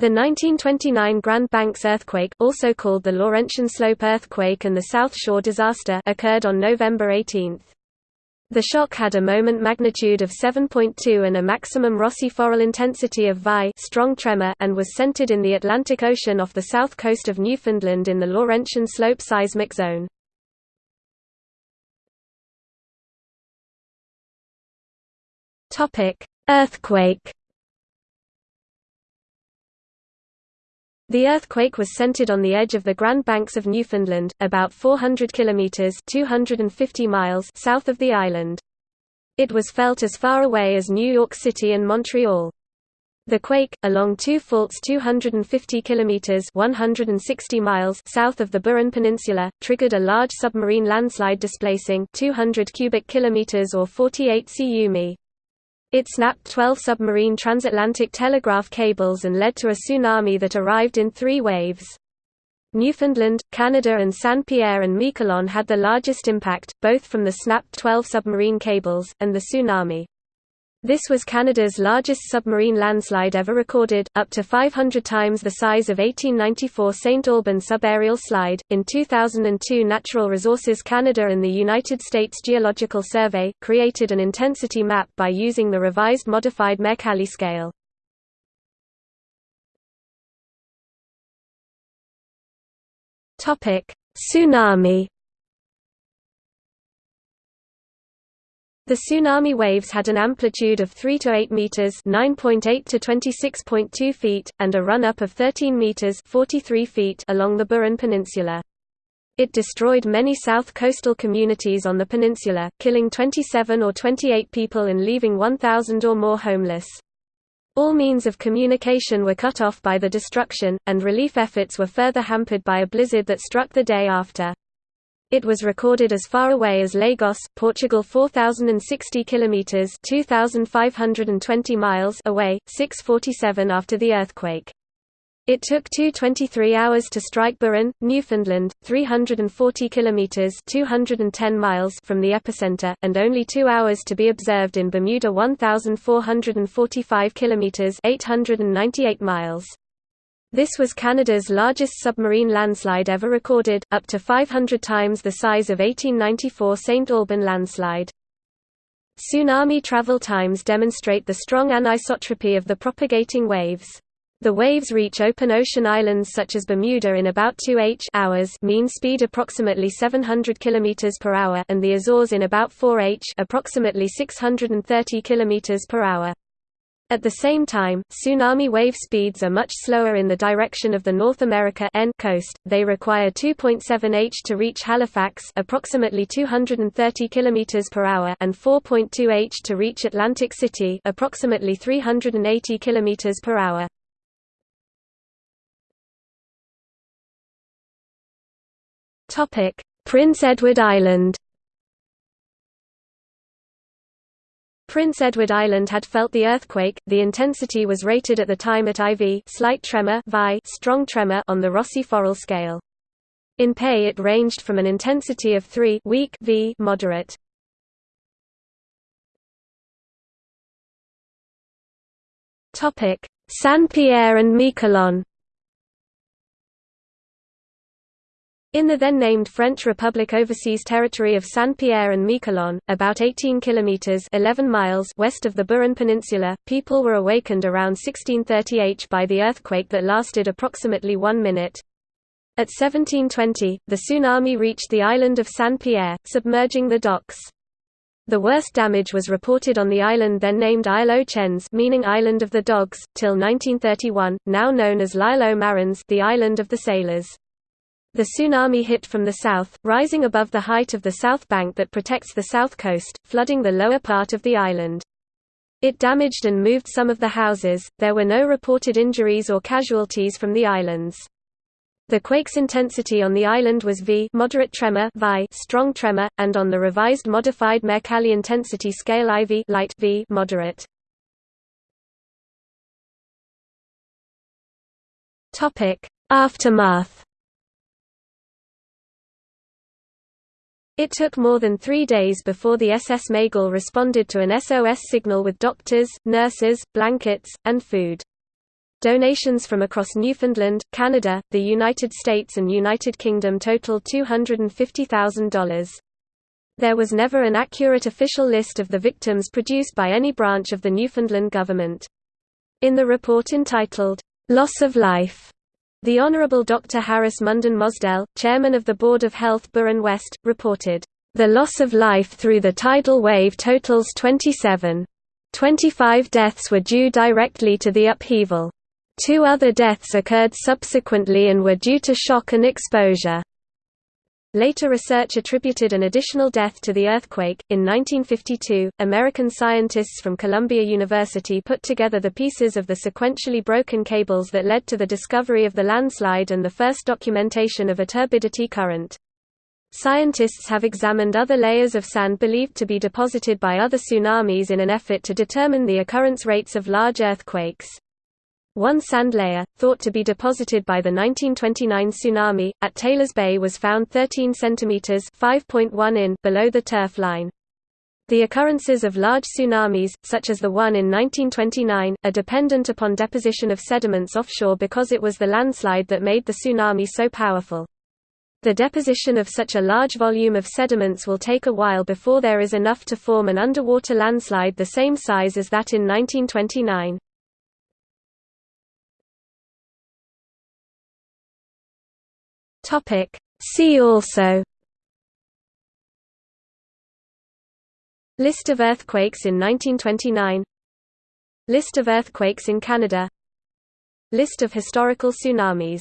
The 1929 Grand Banks earthquake, also called the Laurentian Slope earthquake and the South Shore disaster, occurred on November 18. The shock had a moment magnitude of 7.2 and a maximum Rossi-Forel intensity of VI strong tremor and was centered in the Atlantic Ocean off the south coast of Newfoundland in the Laurentian Slope seismic zone. Earthquake The earthquake was centered on the edge of the Grand Banks of Newfoundland, about 400 kilometers (250 miles) south of the island. It was felt as far away as New York City and Montreal. The quake, along two faults 250 kilometers (160 miles) south of the Burin Peninsula, triggered a large submarine landslide displacing 200 cubic kilometers or 48 cu mi. It snapped 12 submarine transatlantic telegraph cables and led to a tsunami that arrived in three waves. Newfoundland, Canada and Saint-Pierre and Miquelon had the largest impact, both from the snapped 12 submarine cables, and the tsunami. This was Canada's largest submarine landslide ever recorded, up to 500 times the size of 1894 St. Alban subaerial slide. In 2002, Natural Resources Canada and the United States Geological Survey created an intensity map by using the revised modified Mercalli scale. Topic: Tsunami The tsunami waves had an amplitude of 3 to 8 meters, 9.8 to 26.2 feet, and a run-up of 13 meters, 43 feet along the Burin Peninsula. It destroyed many south coastal communities on the peninsula, killing 27 or 28 people and leaving 1,000 or more homeless. All means of communication were cut off by the destruction, and relief efforts were further hampered by a blizzard that struck the day after. It was recorded as far away as Lagos, Portugal 4060 kilometers, 2520 miles away, 647 after the earthquake. It took 223 hours to strike Burin, Newfoundland, 340 kilometers (210 miles) from the epicenter, and only 2 hours to be observed in Bermuda 1445 kilometers (898 miles). This was Canada's largest submarine landslide ever recorded, up to 500 times the size of 1894 St. Alban landslide. Tsunami travel times demonstrate the strong anisotropy of the propagating waves. The waves reach open ocean islands such as Bermuda in about 2 h hours mean speed approximately 700 km per hour and the Azores in about 4 h approximately 630 km per hour. At the same time, tsunami wave speeds are much slower in the direction of the North America N coast. They require 2.7 h to reach Halifax, approximately 230 km per hour, and 4.2 h to reach Atlantic City, approximately 380 km per hour. Topic: Prince Edward Island. Prince Edward Island had felt the earthquake. The intensity was rated at the time at IV, slight tremor, VI, strong tremor on the Rossi-Forel scale. In Pei it ranged from an intensity of 3 weak V moderate. Topic: Saint-Pierre and Miquelon. In the then named French Republic Overseas Territory of Saint-Pierre and Miquelon, about 18 kilometers 11 miles west of the Burin Peninsula, people were awakened around 1630 H by the earthquake that lasted approximately 1 minute. At 1720, the tsunami reached the island of Saint-Pierre, submerging the docks. The worst damage was reported on the island then named Isle aux Chiens meaning Island of the Dogs, till 1931, now known as L'Isle aux Marins the Island of the Sailors. The tsunami hit from the south, rising above the height of the south bank that protects the south coast, flooding the lower part of the island. It damaged and moved some of the houses. There were no reported injuries or casualties from the islands. The quake's intensity on the island was V moderate tremor VI strong tremor, and on the revised modified Mercalli intensity scale IV light V moderate. Topic: Aftermath It took more than three days before the SS Meigle responded to an SOS signal with doctors, nurses, blankets, and food. Donations from across Newfoundland, Canada, the United States and United Kingdom totaled $250,000. There was never an accurate official list of the victims produced by any branch of the Newfoundland government. In the report entitled, "'Loss of Life' The Honourable Dr. Harris Munden Mosdell, chairman of the Board of Health Burin West, reported, "...the loss of life through the tidal wave totals 27. 25 deaths were due directly to the upheaval. Two other deaths occurred subsequently and were due to shock and exposure. Later research attributed an additional death to the earthquake. In 1952, American scientists from Columbia University put together the pieces of the sequentially broken cables that led to the discovery of the landslide and the first documentation of a turbidity current. Scientists have examined other layers of sand believed to be deposited by other tsunamis in an effort to determine the occurrence rates of large earthquakes. One sand layer, thought to be deposited by the 1929 tsunami, at Taylors Bay was found 13 cm in below the turf line. The occurrences of large tsunamis, such as the one in 1929, are dependent upon deposition of sediments offshore because it was the landslide that made the tsunami so powerful. The deposition of such a large volume of sediments will take a while before there is enough to form an underwater landslide the same size as that in 1929. Topic See also List of earthquakes in 1929 List of earthquakes in Canada List of historical tsunamis